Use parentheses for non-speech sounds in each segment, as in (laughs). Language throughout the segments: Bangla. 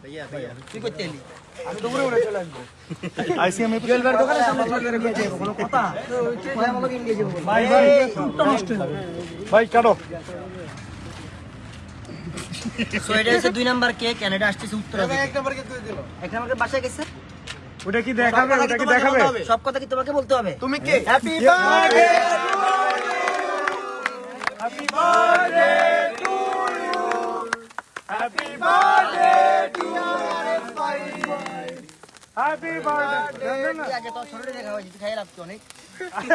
তুই করতে এলি আইসিএম এ জুয়েল ভাইয়ের সামনে চলে গেলে যাব কোনো কথা ওই আমাকে ইন্ডিয়া যাব ভাই ভাই ভাই কাটো সো এটা হচ্ছে দুই নাম্বার কেক এন্ড আসছে উত্তর এক নাম্বার কে তুই দিল এক নাম্বার বাসায় গেছে ওটা কি দেখাবে ওটা কি দেখাবে সব কথা কি তোমাকে বলতে হবে তুমি কে happy birthday happy birthday happy birthday আগে তো ছোটটা দেখা হয়েছে তুই খাই রাখতো অনেক?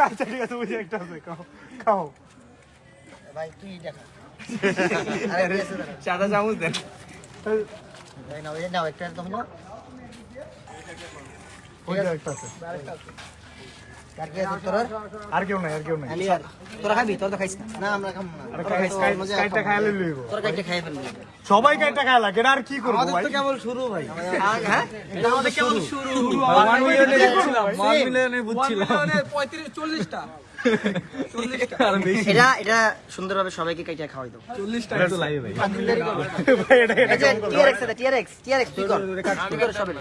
আচ্ছা ঠিক আছে বুঝে একটা আছে খাও ভাই তুই দেখা। (laughs) সাদা চামচ দেখ নাও নাও একটা তুমি নাও। একটা আছে। কার কি আছে তোর? আর কেউ নাই আর কেউ নাই। আমি আর তোরা খাবি? তোর তো খাইছ না। না আমরা খাব না। আর খাই স্কাই স্কাইটা লইব। তোর কাইটা খাই ফেলবি। সবাই কাইটা খাইলা কেডা আর কি করব ভাই? কেবল শুরু ভাই। হ্যাঁ? এটা আমাদের কেমন শুরু। ওয়ান মিলিয়নে বুঝছিলাম। বুঝছিলাম আর এটা এটা সুন্দরভাবে সবাইকে কাইটা খাওয়াই দাও। চল্লিশটা তো লাগে ভাই। ভাই এটা এটা টিআরএক্স আছে টিআরএক্স টিআরএক্স তুই কর। তুই কর। সবাই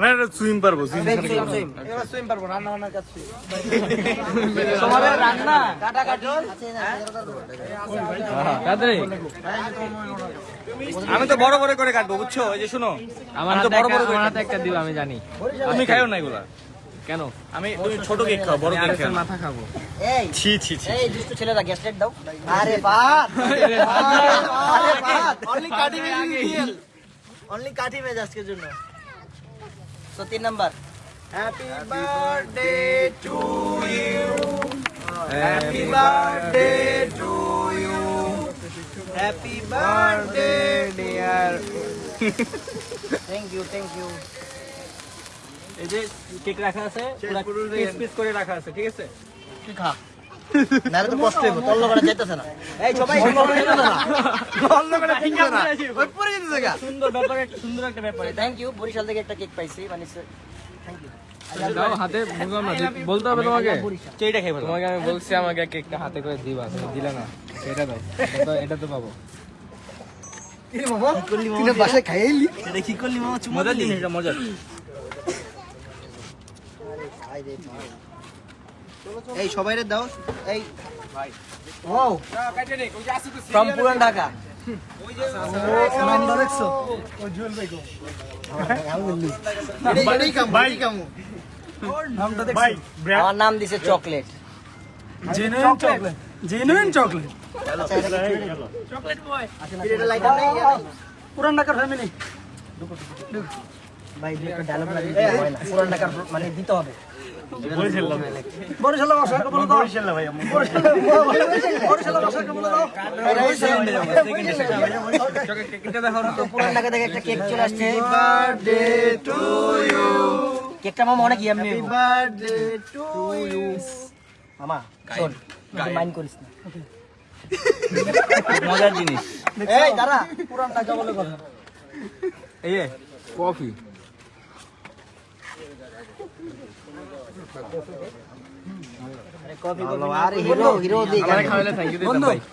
না এটা সুইম পারব swim same same same swim পারব রান্না। বান্নার কাজ তোমাদের রান্না কাটা কাটি আমি তো বড় বড় করে কাটবো বুঝছ? এই যে শুনো আমার আমি তো বড় বড় করে একটা দিও আমি জানি। তুমি খাইও না এগুলা। কেন? আমি তুমি ছোট কেক খাও বড় কেক খাও। মাথা খাব। এই ছি ছি ছি এই দুষ্ট ছেলেরা গ্যাস লাইট দাও। আরে বাত আরে বাত অনলি কাটি মেজ অনলি কাটি মেজ আজকের জন্য। তো তিন number. Happy birthday to you happy birthday to you happy birthday dear thank you thank you এই যে কেক রাখা আছে পিস পিস করে রাখা আছে ঠিক আছে? তুই খা? নারে তো কষ্ট হইব তল্ল করা যাইতেছে না। এই সবাই অন্য করে না। অন্য করে ফিঙ্গার না। ওই পরে যেতে জায়গা সুন্দর ব্যাপার একটা সুন্দর একটা ব্যাপার থ্যাংক ইউ বরিশাল থেকে একটা কেক পাইছি মানে থ্যাংক ইউ দাও হাতে বুঝলাম না বলতে হবে তোমাকে? তোমাকে আমি বলছি আমাকে কেকটা হাতে করে দিবা তুমি দিলে না সেটা দাও। এটা তো- এটা তো পাবো। তুই বাসায় খাইলি এটা কি করলি মামা? চুমা এটা মজার এই সবাই রে দাও। এই ও ফ্রম পুরান ঢাকা। আমার নাম দিছে chocolate. Genuine chocolate genuine chocolate এটা লাইটার নেই পুরান ঢাকার ফ্যামিলি ভাই দুই একটা ডায়লগ লাগিয়ে হয় না। পুরান ঢাকার মানে দিতে হবে। বরিশাল বরিশাল ভাষা বলে দাও। বরিশাল ভাই আমি ভাষা বলে দাও। কেকটা দেখো না পুরান ঢাকা থেকে একটা কেক চলে আসছে। বার্থডে টু ইউ কেকটা মামা অনেক ইয়াম্মি বার্থডে টু ইউ মামা শোন মাইন্ড করিস না। (laughs) মজার জিনিস। এই দাঁড়া পুরান ঢাকা কথা। এই কফি আরে হিরো হিরো দি খাওয়ালে থ্যাংক ইউ দিতাম বন্ধু ভাই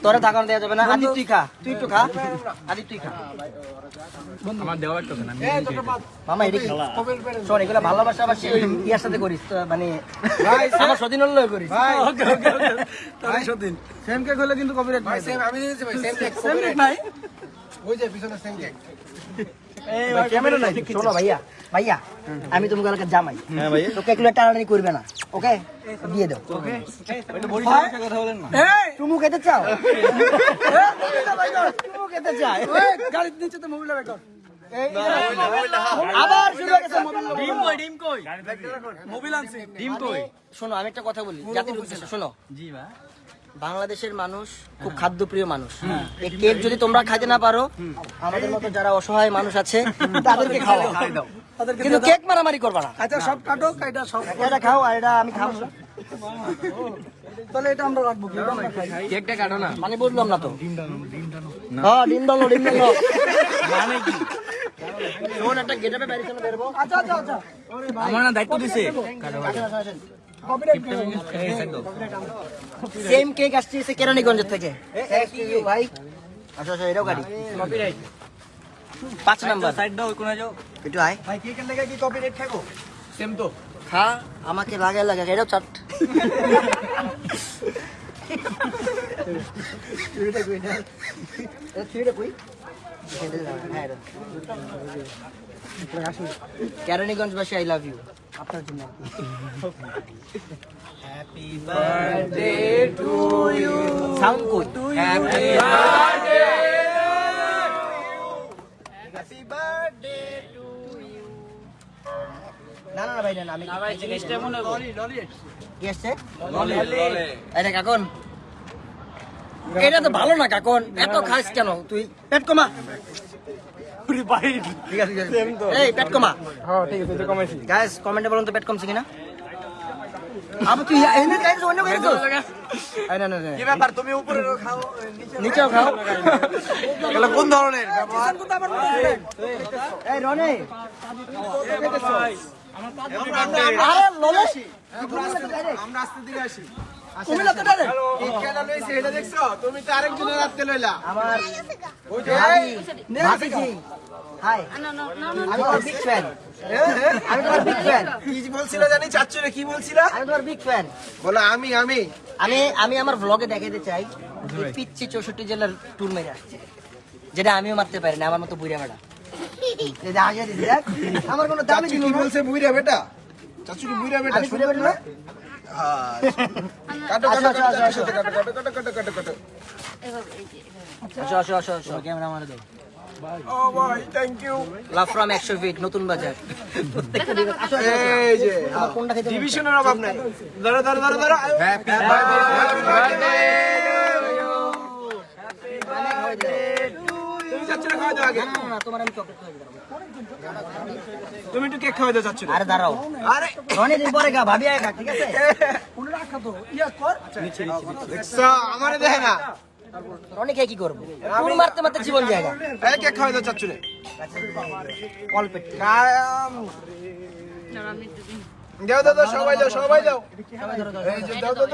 তোরা থাকানো দেওয়া যাবে না। আদি তুই খা। তুই একটু খা। আদি তুই খা? আমার দেওয়া একটা না মামা এদিকে শোন এগুলো ভালোবাসা বাসি ইয়ার সাথে করিস মানে আমার সদিন হল করিস সেম কেক হলে কিন্তু কপিরাইট ভাই সেম আমি দিয়েছি ভাই সেম কেক সেম কেক নাই। ওই যে পিছনে সেম কেক ক্যামেরা নাই? শোনো ভাইয়া ভাইয়া আমি তুমি কালকে জামাই। হ্যাঁ তো টানাটানি করবে না ওকে? দিয়ে দাও। ওইটা বরিশালের কথা বলেন না। তুমি খেতে চাও? তুমি খেতে চাই গাড়ির নিচে তো মোবাইল রেকর্ড আবার শুরু হয়ে গেছে ডিম কই ডিম কই? মোবিল আনছি ডিম কই? শোনো আমি একটা কথা বলি জাতির উদ্দেশ্যে শোনো। জি ভাই। বাংলাদেশের মানুষ খুব খাদ্যপ্রিয় মানুষ। এই কেক যদি তোমরা খাইতে না পারো আমাদের মতো যারা অসহায় মানুষ আছে তাদেরকে খাওয়াও। কিন্তু কেক মারামারি করবা না। আচ্ছা সব কাটো এটা সব এটা খাও আর এটা আমি খাব। তাহলে এটা আমরা রাখব কেকটা কাটো না। মানে বুঝলাম না তো। হ্যাঁ ডিম ডালো ডিম ডালো। মানে কি? শোন একটা গেটাপে বাইরে চলে বেরবো আচ্ছা আচ্ছা আচ্ছা। আমার না দায়িত্ব দিছে। সেম কেক আসছে এসে কেরানীগঞ্জের থেকে। ভাই। আচ্ছা আচ্ছা এটাও গাড়ি। পাঁচ নাম্বার একটু আয়। ভাই কেকের লেগে কি কপিরাইট খাব সেম তো। খা আমাকে লাগাই লাগা এটাও চাট। (laughs) কেরানীগঞ্জবাসী I love you. আপনার জন্য happy birthday to you sound কই happy happy birthday to you না না না ভাই না না, আমি জিনিসটা মনে কি আসছে? এটা কাকন এটা তো ভালো না কাকন। এত খাস কেন? তুই পেট কমা। এই পেট গাইস কমেন্টে বলুন তো পেট কমছে কিনা? আবার তুই এনে গাইস অন্য করে তো না না না। কি ব্যাপার? তুমি উপরে খাও নিচেও খাও। এগুলো কোন ধরনের এই রনে। আরে ললেশ। আমরা আস্তে দিকে আসি। কুমিল্লা তো ডাইরেক্ট কেক লইছে এটা দেখছ তুমি তো আরেকজনের রাখতে লইলা আমার ওই যে ভাবি জি হাই আমি তোমার বিগ ফ্যান আমি তোমার বিগ ফ্যান কি বলছিল জানি চাচ্চুরে কি বলছিল আমি তোমার বিগ ফ্যান বলো আমি আমি আমি আমি আমার ব্লগে দেখাতে চাই এই পিচ্ছি চৌষট্টি জেলার ট্যুর মেরে আসছে যেটা আমিও মারতে পারি না আমার মতো বুড়া বেড়া এই আগে দিছি দেখ, আমার কোনো চাচ্চু দিল কি না। বলছে বুইরা বেটা চাচ্চু কি বুইরা বেটা আমি বুড়া বেড়া না? হ্যাঁ। কাটো কাটো কাটো আসো, কাটো কাটো কাটো কাটো কাটো কাটো। আসো আসো আসো আসো। ক্যামেরা মারে দাও। ও ভাই থ্যাংক ইউ লাভ ফ্রম একশো ফিট নতুন বাজার। প্রত্যেকটা দিকে আসো, আসো, আসো। এই যে কোনটা খেতে ডিভিশনের অভাব নাই। ধরো ধরো ধরো ধরো হ্যাপি বার্থডে অনেক হয়ে যায়। তুমি চাচ্চুরে খাওয়াই দাও আগে না, না, না, তোমার আমি চকলেট খাওয়াই দেবো। তুমি একটু কেক খাওয়াই দাও চাচ্চুরে আরে দাঁড়াও। আরে। অনেক দিন পরে গা ভাবি আয় খা ঠিক আছে? (laughs) রাখা তো ইয়া কর। দেখছ আমারে দেখে না। অনেক কি করব? টুর মারতে মারতে জীবন জায়গা এই কেক খাওয়াই দাও চাচ্চুরে অল্প দাও দাও দাও সবাই দাও সবাই। এই যে দাও দাও।